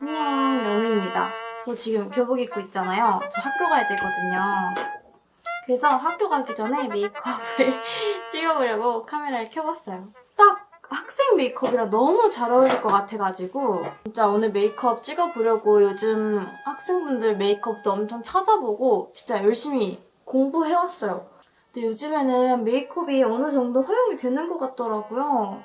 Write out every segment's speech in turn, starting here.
안녕, 영희입니다. 저 지금 교복 입고 있잖아요. 저 학교 가야 되거든요. 그래서 학교 가기 전에 메이크업을 찍어보려고 카메라를 켜봤어요. 딱 학생 메이크업이랑 너무 잘 어울릴 것 같아가지고 진짜 오늘 메이크업 찍어보려고 요즘 학생분들 메이크업도 엄청 찾아보고 진짜 열심히 공부해왔어요. 근데 요즘에는 메이크업이 어느 정도 허용이 되는 것 같더라고요.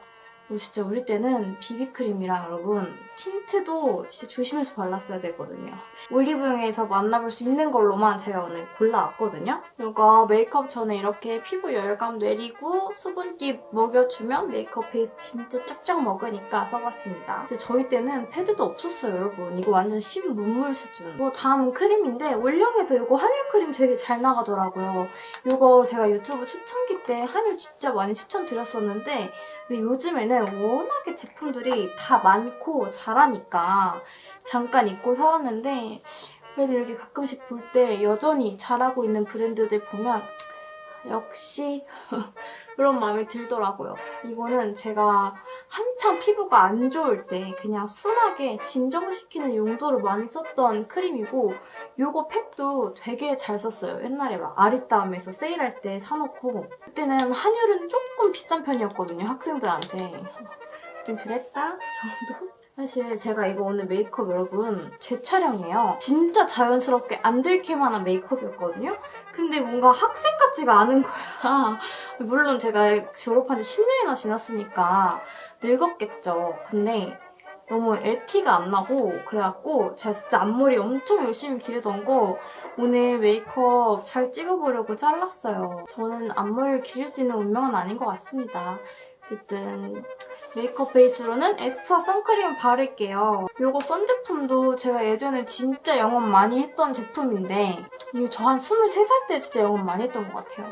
그리고 진짜 우리 때는 비비크림이랑 여러분 tint도 진짜 조심해서 발랐어야 되거든요. 올리브영에서 만나볼 수 있는 걸로만 제가 오늘 골라왔거든요. 이거 메이크업 전에 이렇게 피부 열감 내리고 수분기 먹여주면 메이크업 베이스 진짜 쫙쫙 먹으니까 써봤습니다. 이제 저희 때는 패드도 없었어요, 여러분. 이거 완전 신문물 수준. 이거 다음 크림인데 올영에서 이거 한율 크림 되게 잘 나가더라고요. 이거 제가 유튜브 초창기 때 한율 진짜 많이 추천드렸었는데 근데 요즘에는 워낙에 제품들이 다 많고 잘하니까 잠깐 잊고 살았는데 그래도 이렇게 가끔씩 볼 때 여전히 잘하고 있는 브랜드들 보면 역시 그런 마음이 들더라고요. 이거는 제가 한참 피부가 안 좋을 때 그냥 순하게 진정시키는 용도로 많이 썼던 크림이고 요거 팩도 되게 잘 썼어요. 옛날에 막 아리따움에서 세일할 때 사놓고 그때는 한율은 조금 비싼 편이었거든요. 학생들한테. 좀 그랬다 정도? 사실 제가 이거 오늘 메이크업 여러분 제 촬영이에요. 진짜 자연스럽게 안 들킬 만한 메이크업이었거든요. 근데 뭔가 학생 같지가 않은 거야. 물론 제가 졸업한 지 10년이나 지났으니까 늙었겠죠. 근데 너무 LT가 안 나고 그래갖고 제가 진짜 앞머리 엄청 열심히 기르던 거 오늘 메이크업 잘 찍어보려고 잘랐어요. 저는 앞머리를 기를 수 있는 운명은 아닌 것 같습니다. 어쨌든 메이크업 베이스로는 에스쁘아 선크림 바를게요. 이거 선 제품도 제가 예전에 진짜 영업 많이 했던 제품인데 이거 저 한 23살 때 진짜 영업 많이 했던 것 같아요.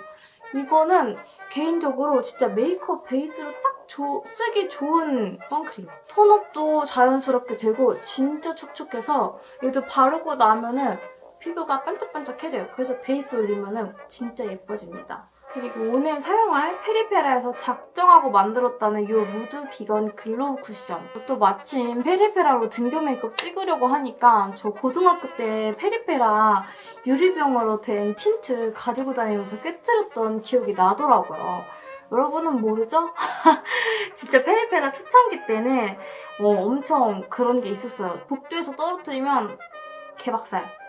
이거는 개인적으로 진짜 메이크업 베이스로 딱 조, 쓰기 좋은 선크림. tone up도 자연스럽게 되고 진짜 촉촉해서 얘도 바르고 나면은 피부가 반짝반짝해져요. 그래서 베이스 올리면은 진짜 예뻐집니다. 그리고 오늘 사용할 페리페라에서 작정하고 만들었다는 이 무드 비건 글로우 쿠션. 또 마침 페리페라로 등교 메이크업 찍으려고 하니까 저 고등학교 때 페리페라 유리병으로 된 틴트 가지고 다니면서 깨뜨렸던 기억이 나더라고요. 여러분은 모르죠? 진짜 페리페라 초창기 때는 어, 엄청 그런 게 있었어요. 복도에서 떨어뜨리면 개박살.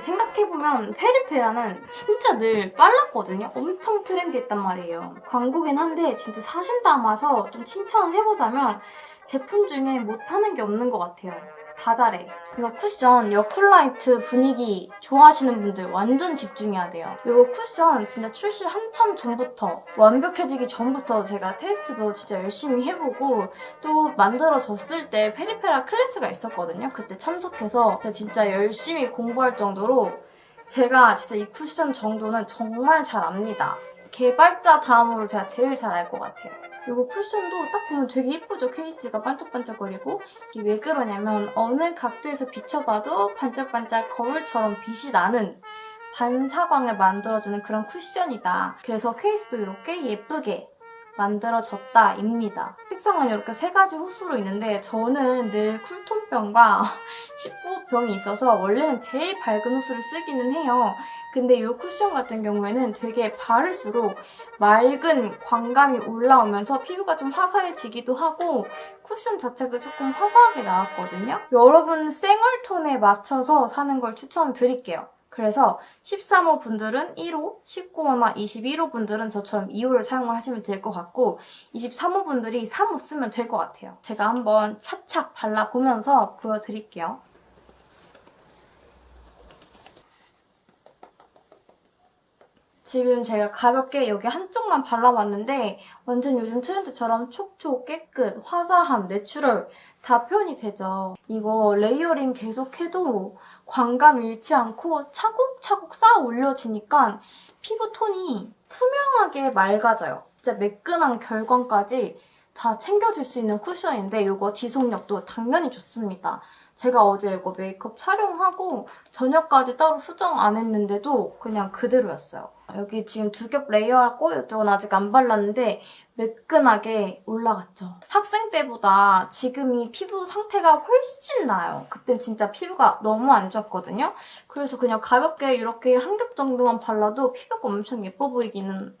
생각해보면 페리페라는 진짜 늘 빨랐거든요. 엄청 trendy했단 말이에요. 광고긴 한데 진짜 사심 담아서 좀 칭찬을 해보자면 제품 중에 못하는 게 없는 것 같아요. 다 잘해. 이거 쿠션 여쿨 light 분위기 좋아하시는 분들 완전 집중해야 돼요. 이거 쿠션 진짜 출시 한참 전부터 완벽해지기 전부터 제가 테스트도 진짜 열심히 해보고 또 만들어졌을 때 페리페라 클래스가 있었거든요. 그때 참석해서 진짜 열심히 공부할 정도로 제가 진짜 이 쿠션 정도는 정말 잘 압니다. 개발자 다음으로 제가 제일 잘 알 것 같아요. 이거 쿠션도 딱 보면 되게 예쁘죠? 케이스가 반짝반짝거리고 이게 왜 그러냐면 어느 각도에서 비춰봐도 반짝반짝 거울처럼 빛이 나는 반사광을 만들어주는 그런 쿠션이다. 그래서 케이스도 이렇게 예쁘게 만들어졌다 입니다. 색상은 이렇게 세 가지 호수로 있는데 저는 늘 쿨톤병과 19호병이 있어서 원래는 제일 밝은 호수를 쓰기는 해요. 근데 이 쿠션 같은 경우에는 되게 바를수록 맑은 광감이 올라오면서 피부가 좀 화사해지기도 하고 쿠션 자체가 조금 화사하게 나왔거든요. 여러분 생얼톤에 맞춰서 사는 걸 추천드릴게요. 그래서 13호 분들은 1호, 19호나 21호 분들은 저처럼 2호를 사용을 하시면 될 것 같고 23호 분들이 3호 쓰면 될 것 같아요. 제가 한번 착착 발라보면서 보여드릴게요. 지금 제가 가볍게 여기 한쪽만 발라봤는데 완전 요즘 트렌드처럼 촉촉, 깨끗, 화사함, natural 다 표현이 되죠. 이거 layering 계속해도 광감 잃지 않고 차곡차곡 쌓아 올려지니까 피부톤이 투명하게 맑아져요. 진짜 매끈한 결광까지 다 챙겨줄 수 있는 쿠션인데 이거 지속력도 당연히 좋습니다. 제가 어제 이거 메이크업 촬영하고 저녁까지 따로 수정 안 했는데도 그냥 그대로였어요. 여기 지금 두 겹 레이어하고 이쪽은 아직 안 발랐는데 매끈하게 올라갔죠. 학생 때보다 지금이 피부 상태가 훨씬 나아요. 그땐 진짜 피부가 너무 안 좋았거든요. 그래서 그냥 가볍게 이렇게 한 겹 정도만 발라도 피부가 엄청 예뻐 보이기는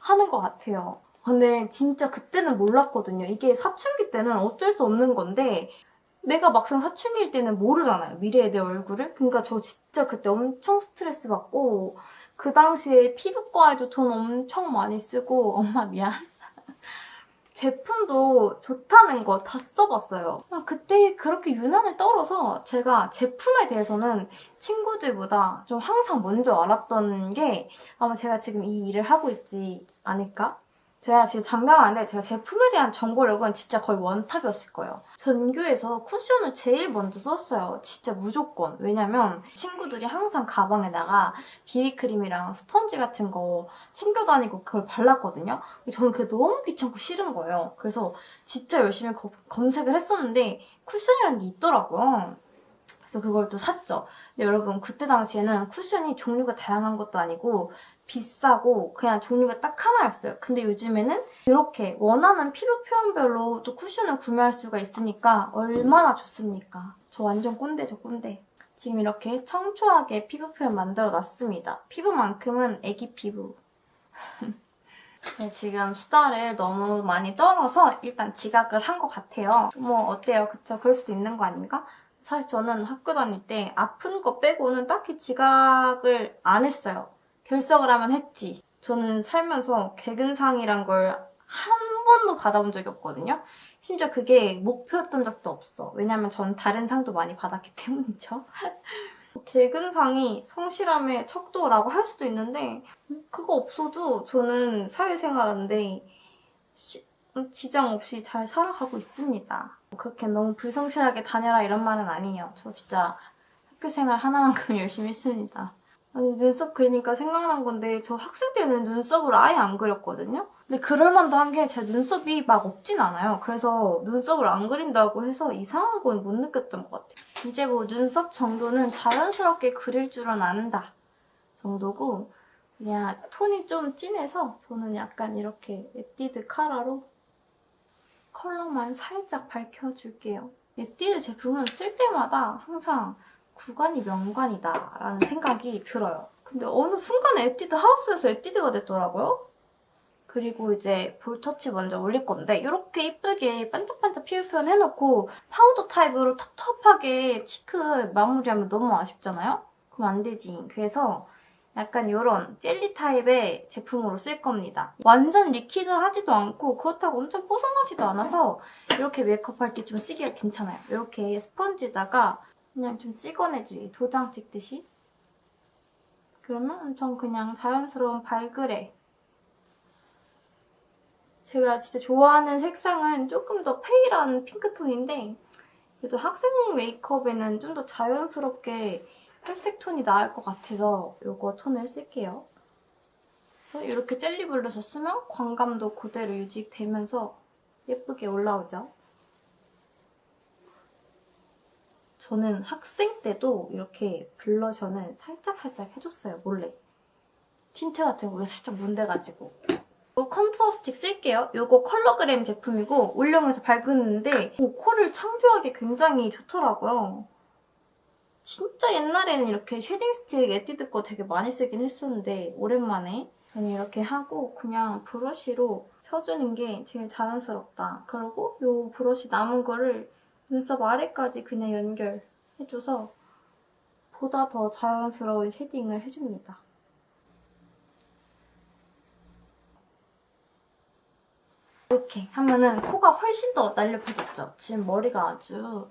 하는 것 같아요. 근데 진짜 그때는 몰랐거든요. 이게 사춘기 때는 어쩔 수 없는 건데 내가 막상 사춘기일 때는 모르잖아요. 미래의 내 얼굴을. 그러니까 저 진짜 그때 엄청 스트레스 받고 그 당시에 피부과에도 돈 엄청 많이 쓰고 엄마 미안. 제품도 좋다는 거 다 써봤어요. 그때 그렇게 유난을 떨어서 제가 제품에 대해서는 친구들보다 좀 항상 먼저 알았던 게 아마 제가 지금 이 일을 하고 있지 않을까? 제가 지금 장담하는데 제가 제품에 대한 정보력은 진짜 거의 원탑이었을 거예요. 전교에서 쿠션을 제일 먼저 썼어요. 진짜 무조건. 왜냐면 친구들이 항상 가방에다가 비비크림이랑 스펀지 같은 거 챙겨 다니고 그걸 발랐거든요. 저는 그게 너무 귀찮고 싫은 거예요. 그래서 진짜 열심히 거- 검색을 했었는데 쿠션이라는 게 있더라고요. 그래서 그걸 또 샀죠. 근데 여러분 그때 당시에는 쿠션이 종류가 다양한 것도 아니고 비싸고 그냥 종류가 딱 하나였어요. 근데 요즘에는 이렇게 원하는 피부 표현별로 또 쿠션을 구매할 수가 있으니까 얼마나 좋습니까? 저 완전 꼰대죠 꼰대. 지금 이렇게 청초하게 피부 표현 만들어 놨습니다. 피부만큼은 애기 피부. 네, 지금 수다를 너무 많이 떨어서 일단 지각을 한 것 같아요. 뭐 어때요? 그쵸? 그럴 수도 있는 거 아닌가? 사실 저는 학교 다닐 때 아픈 거 빼고는 딱히 지각을 안 했어요. 결석을 하면 했지. 저는 살면서 개근상이란 걸 한 번도 받아본 적이 없거든요. 심지어 그게 목표였던 적도 없어. 왜냐면 전 다른 상도 많이 받았기 때문이죠. 개근상이 성실함의 척도라고 할 수도 있는데 그거 없어도 저는 사회생활하는데 시- 지장 없이 잘 살아가고 있습니다. 그렇게 너무 불성실하게 다녀라 이런 말은 아니에요. 저 진짜 학교생활 하나만큼 열심히 했습니다. 아니 눈썹 그리니까 생각난 건데 저 학생 때는 눈썹을 아예 안 그렸거든요. 근데 그럴만도 한 게 제 눈썹이 막 없진 않아요. 그래서 눈썹을 안 그린다고 해서 이상한 건 못 느꼈던 것 같아요. 이제 뭐 눈썹 정도는 자연스럽게 그릴 줄은 안다 정도고 그냥 톤이 좀 진해서 저는 약간 이렇게 에뛰드 카라로 컬러만 살짝 밝혀줄게요. 에뛰드 제품은 쓸 때마다 항상 구관이 명관이다 라는 생각이 들어요. 근데 어느 순간에 에뛰드 하우스에서 에뛰드가 됐더라고요. 그리고 이제 볼터치 먼저 올릴 건데 이렇게 이쁘게 반짝반짝 피부 표현 해놓고 파우더 타입으로 텁텁하게 cheek 마무리하면 너무 아쉽잖아요? 그럼 안 되지. 그래서 약간 이런 젤리 타입의 제품으로 쓸 겁니다. 완전 리퀴드하지도 않고 그렇다고 엄청 뽀송하지도 않아서 이렇게 메이크업할 때 좀 쓰기가 괜찮아요. 이렇게 스펀지에다가 그냥 좀 찍어내주기, 도장 찍듯이. 그러면 엄청 그냥 자연스러운 발그레. 제가 진짜 좋아하는 색상은 조금 더 페일한 핑크톤인데 그래도 학생 메이크업에는 좀 더 자연스럽게 회색 톤이 나을 것 같아서 이거 톤을 쓸게요. 그래서 이렇게 젤리 블러셔 쓰면 광감도 그대로 유지되면서 예쁘게 올라오죠. 저는 학생 때도 이렇게 blusher는 살짝살짝 해줬어요, 몰래. 틴트 같은 거에 살짝 문대가지고. 이 contour 스틱 쓸게요. 이거 컬러그램 제품이고 올영에서 오, 코를 창조하기 굉장히 좋더라고요. 진짜 옛날에는 이렇게 shading 스틱 에뛰드 거 되게 많이 쓰긴 했었는데 오랜만에 저는 이렇게 하고 그냥 브러쉬로 펴주는 게 제일 자연스럽다. 그리고 이 브러쉬 남은 거를 눈썹 아래까지 그냥 연결해줘서 보다 더 자연스러운 shading을 해줍니다. 이렇게 하면은 코가 훨씬 더 날렵해졌죠? 지금 머리가 아주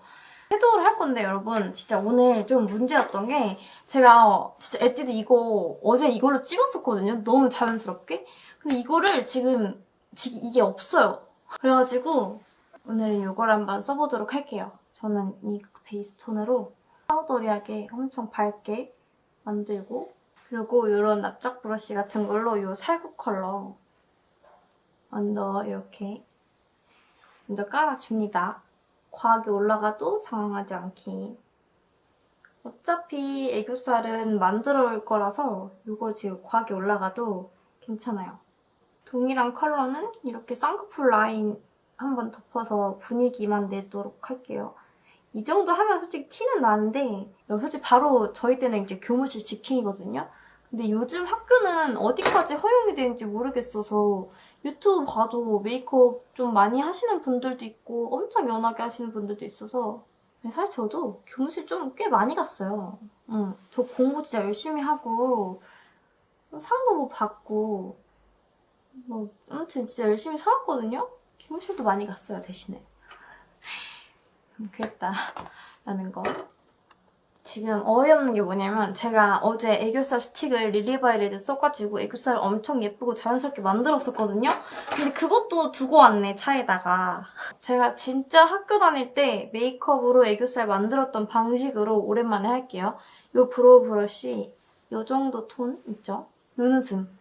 shadow를 할 건데 여러분 진짜 오늘 좀 문제였던 게 제가 진짜 에뛰드 이거 어제 이걸로 찍었었거든요. 너무 자연스럽게. 근데 이거를 지금, 지금 이게 없어요. 그래가지고 오늘은 이걸 한번 써보도록 할게요. 저는 이 베이스 톤으로 powdery하게 엄청 밝게 만들고 그리고 이런 납작 브러쉬 같은 걸로 이 살구 컬러 언더 이렇게 먼저 깔아줍니다. 과하게 올라가도 상황하지 않기. 어차피 애교살은 만들어 올 거라서 이거 지금 과하게 올라가도 괜찮아요. 동일한 컬러는 이렇게 쌍꺼풀 라인 한번 덮어서 분위기만 내도록 할게요. 이 정도 하면 솔직히 티는 나는데 솔직히 바로 저희 때는 이제 교무실 직행이거든요. 근데 요즘 학교는 어디까지 허용이 되는지 모르겠어서 유튜브 봐도 메이크업 좀 많이 하시는 분들도 있고 엄청 연하게 하시는 분들도 있어서 사실 저도 교무실 좀 꽤 많이 갔어요. 응. 저 공부 진짜 열심히 하고 상도 뭐 받고 뭐 아무튼 진짜 열심히 살았거든요. 교무실도 많이 갔어요 대신에. 음, 그랬다 라는 거. 지금 어이없는 게 뭐냐면 제가 어제 애교살 스틱을 릴리바이레드 써가지고 애교살을 엄청 예쁘고 자연스럽게 만들었었거든요? 근데 그것도 두고 왔네, 차에다가. 제가 진짜 학교 다닐 때 메이크업으로 애교살 만들었던 방식으로 오랜만에 할게요. 이 brow 브러쉬 이 정도 톤 있죠? 눈웃음.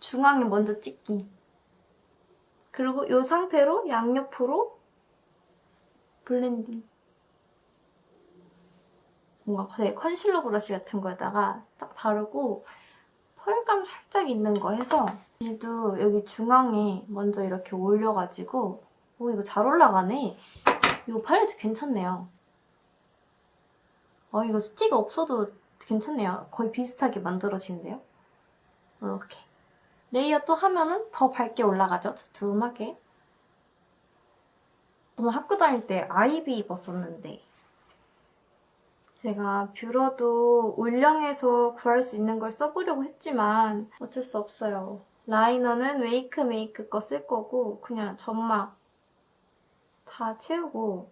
중앙에 먼저 찍기. 그리고 이 상태로 양옆으로 blending. 뭔가 되게 컨실러 브러쉬 같은 거에다가 딱 바르고 펄감 살짝 있는 거 해서 얘도 여기 중앙에 먼저 이렇게 올려가지고 오 이거 잘 올라가네. 이거 팔레트 괜찮네요. 어 이거 스틱 없어도 괜찮네요. 거의 비슷하게 만들어지는데요. 이렇게. layer 또 하면은 더 밝게 올라가죠. 두툼하게. 저는 학교 다닐 때 아이비 입었었는데 제가 뷰러도 올영에서 구할 수 있는 걸 써보려고 했지만 어쩔 수 없어요. 라이너는 웨이크 메이크 거 쓸 거고 그냥 점막 다 채우고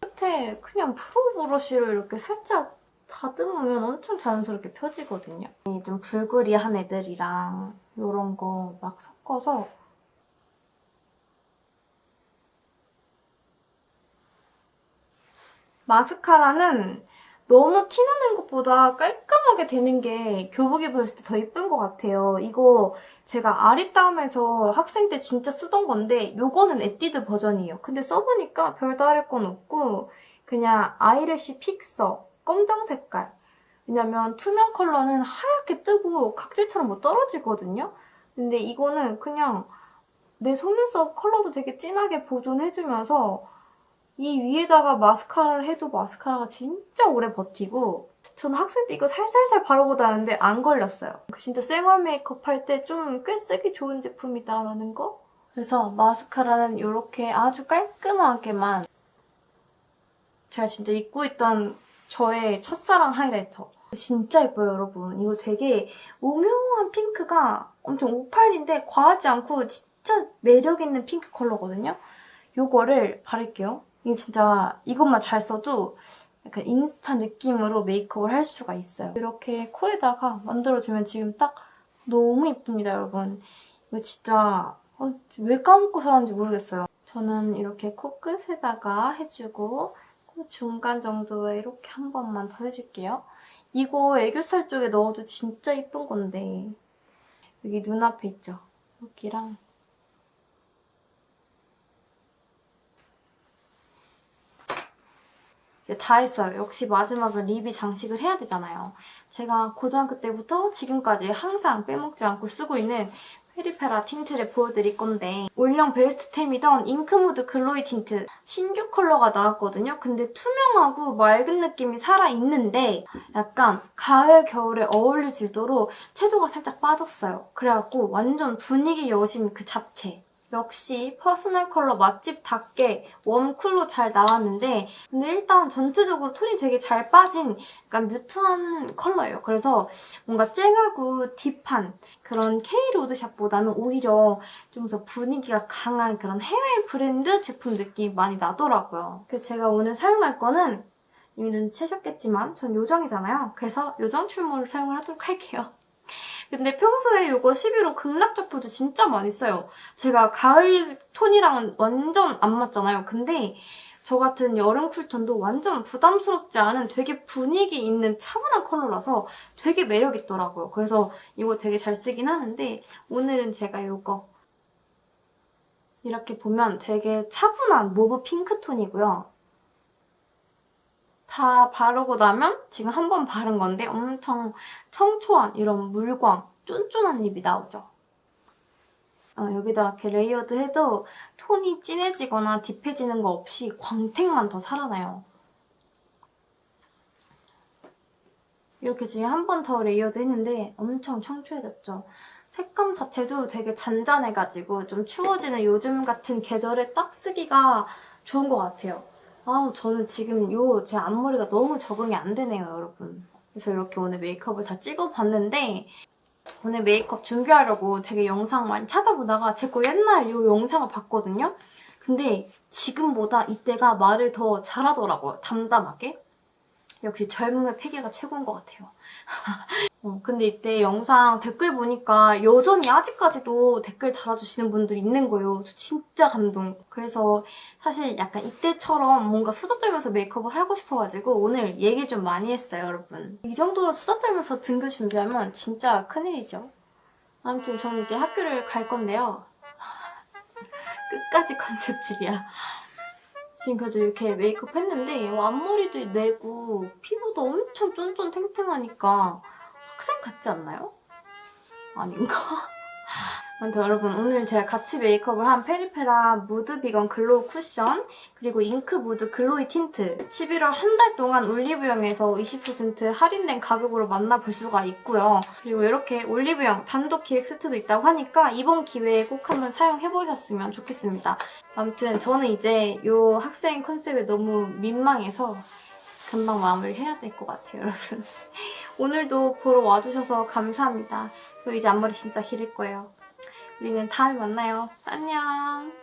끝에 그냥 프로 브러쉬로 이렇게 살짝 다듬으면 엄청 자연스럽게 펴지거든요. 좀 불그리한 애들이랑 이런 거 막 섞어서 마스카라는 너무 티나는 것보다 깔끔하게 되는 게 교복 입었을 때 더 예쁜 것 같아요. 이거 제가 아리따움에서 학생 때 진짜 쓰던 건데 이거는 에뛰드 버전이에요. 근데 써보니까 별다를 건 없고 그냥 아이래쉬 픽서 검정 색깔 왜냐면 투명 컬러는 하얗게 뜨고 각질처럼 뭐 떨어지거든요. 근데 이거는 그냥 내 속눈썹 컬러도 되게 진하게 보존해주면서 이 위에다가 마스카라를 해도 마스카라가 진짜 오래 버티고 저는 학생 때 이거 살살살 바르고 다녔는데 안 걸렸어요. 진짜 생얼 메이크업 할 때 좀 꽤 쓰기 좋은 제품이다라는 거? 그래서 마스카라는 이렇게 아주 깔끔하게만 제가 진짜 입고 있던 저의 첫사랑 하이라이터 진짜 예뻐요 여러분. 이거 되게 오묘한 핑크가 엄청 오팔인데 과하지 않고 진짜 매력있는 핑크 컬러거든요. 이거를 바를게요. 이게 진짜 이것만 잘 써도 약간 인스타 느낌으로 메이크업을 할 수가 있어요. 이렇게 코에다가 만들어주면 지금 딱 너무 이쁩니다, 여러분. 이거 진짜 어, 왜 까먹고 살았는지 모르겠어요. 저는 이렇게 코끝에다가 해주고 코 중간 정도에 이렇게 한 번만 더 해줄게요. 이거 애교살 쪽에 넣어도 진짜 이쁜 건데 여기 눈앞에 있죠? 여기랑 이제 다 했어요. 역시 마지막은 립이 장식을 해야 되잖아요. 제가 고등학교 때부터 지금까지 항상 빼먹지 않고 쓰고 있는 페리페라 틴트를 보여드릴 건데 올영 best템이던 Ink Mood Glowy Tint 신규 컬러가 나왔거든요. 근데 투명하고 맑은 느낌이 살아있는데 약간 가을, 겨울에 어울릴 수 있도록 채도가 살짝 빠졌어요. 그래갖고 완전 분위기 여신 그 잡채 역시 personal color 맛집답게 warm cool로 잘 나왔는데 근데 일단 전체적으로 톤이 되게 잘 빠진 약간 뮤트한 컬러예요. 그래서 뭔가 쨍하고 딥한 그런 K 로드샵보다는 오히려 좀 더 분위기가 강한 그런 해외 브랜드 제품 느낌이 많이 나더라고요. 그래서 제가 오늘 사용할 거는 이미 눈치채셨겠지만 전 요정이잖아요. 그래서 요정 출몰을 사용을 하도록 할게요. 근데 평소에 이거 11호 극락적 포즈 진짜 많이 써요. 제가 가을 톤이랑은 완전 안 맞잖아요. 근데 저 같은 여름 cool tone도 완전 부담스럽지 않은 되게 분위기 있는 차분한 컬러라서 되게 매력있더라고요. 그래서 이거 되게 잘 쓰긴 하는데 오늘은 제가 이거 이렇게 보면 되게 차분한 mauve pink tone이고요. 다 바르고 나면 지금 한 번 바른 건데 엄청 청초한 이런 물광, 쫀쫀한 lip이 나오죠. 어, 여기다 이렇게 layered 해도 톤이 진해지거나 deep해지는 거 없이 광택만 더 살아나요. 이렇게 지금 한 번 더 layered 했는데 엄청 청초해졌죠. 색감 자체도 되게 잔잔해가지고 좀 추워지는 요즘 같은 계절에 딱 쓰기가 좋은 것 같아요. 아우 저는 지금 요 제 앞머리가 너무 적응이 안 되네요 여러분. 그래서 이렇게 오늘 메이크업을 다 찍어봤는데 오늘 메이크업 준비하려고 되게 영상 많이 찾아보다가 제 거 옛날 요 영상을 봤거든요. 근데 지금보다 이때가 말을 더 잘하더라고요. 담담하게. 역시 젊음의 패기가 최고인 것 같아요. 어, 근데 이때 영상 댓글 보니까 여전히 아직까지도 댓글 달아주시는 분들이 있는 거예요. 저 진짜 감동. 그래서 사실 약간 이때처럼 뭔가 수다 떨면서 메이크업을 하고 싶어가지고 오늘 얘기 좀 많이 했어요, 여러분. 이 정도로 수다 떨면서 등교 준비하면 진짜 큰일이죠. 아무튼 저는 이제 학교를 갈 건데요. 끝까지 컨셉질이야. 지금 그래도 이렇게 메이크업 했는데 앞머리도 내고 피부도 엄청 쫀쫀 탱탱하니까 학생 같지 않나요? 아닌가? 아무튼 여러분 오늘 제가 같이 메이크업을 한 페리페라 Mood Vegan Glow Cushion 그리고 Ink Mood Glowy Tint 11월 한 달 동안 올리브영에서 20% 할인된 가격으로 만나볼 수가 있고요. 그리고 이렇게 올리브영 단독 기획 세트도 있다고 하니까 이번 기회에 꼭 한번 사용해보셨으면 좋겠습니다. 아무튼 저는 이제 이 학생 컨셉에 너무 민망해서 금방 마무리를 해야 될 것 같아요, 여러분. 오늘도 보러 와주셔서 감사합니다. 저 이제 앞머리 진짜 기를 거예요. 우리는 다음에 만나요. 안녕.